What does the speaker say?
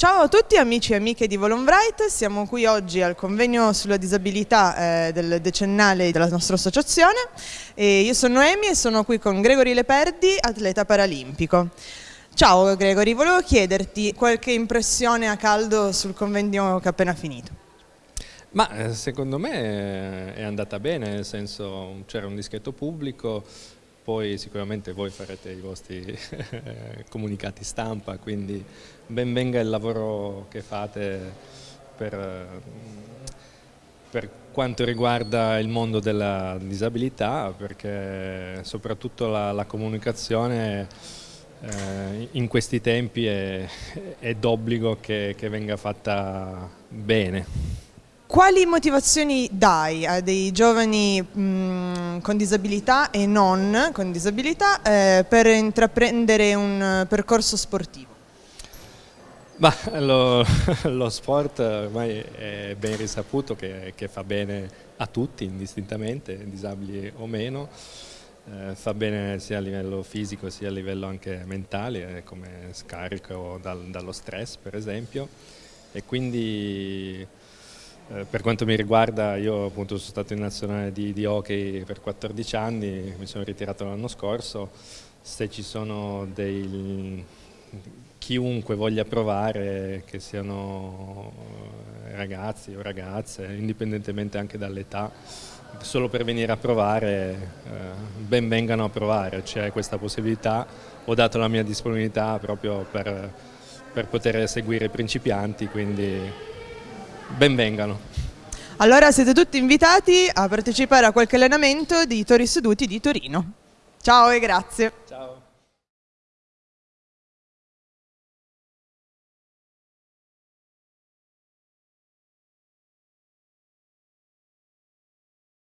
Ciao a tutti amici e amiche di Volonbright, siamo qui oggi al convegno sulla disabilità eh, del decennale della nostra associazione e io sono Noemi e sono qui con Gregory Leperdi, atleta paralimpico. Ciao Gregory, volevo chiederti qualche impressione a caldo sul convegno che è appena finito. Ma eh, secondo me è andata bene, nel senso c'era un discreto pubblico, poi sicuramente voi farete i vostri comunicati stampa, quindi ben venga il lavoro che fate per, per quanto riguarda il mondo della disabilità, perché soprattutto la, la comunicazione eh, in questi tempi è, è d'obbligo che, che venga fatta bene. Quali motivazioni dai a dei giovani mh, con disabilità e non con disabilità eh, per intraprendere un percorso sportivo? Bah, lo, lo, sport ormai è ben risaputo che, che, fa bene a tutti indistintamente, disabili o meno, eh, fa bene sia a livello fisico sia a livello anche mentale eh, come scarico dal, dallo stress per esempio e quindi eh, per quanto mi riguarda, io appunto sono stato in nazionale di, di hockey per 14 anni, mi sono ritirato l'anno scorso, se ci sono dei chiunque voglia provare, che siano eh, ragazzi o ragazze, indipendentemente anche dall'età, solo per venire a provare, eh, ben vengano a provare, c'è questa possibilità, ho dato la mia disponibilità proprio per, per poter seguire i principianti, quindi benvengano. Allora siete tutti invitati a partecipare a qualche allenamento di Tori Seduti di Torino. Ciao e grazie. Ciao.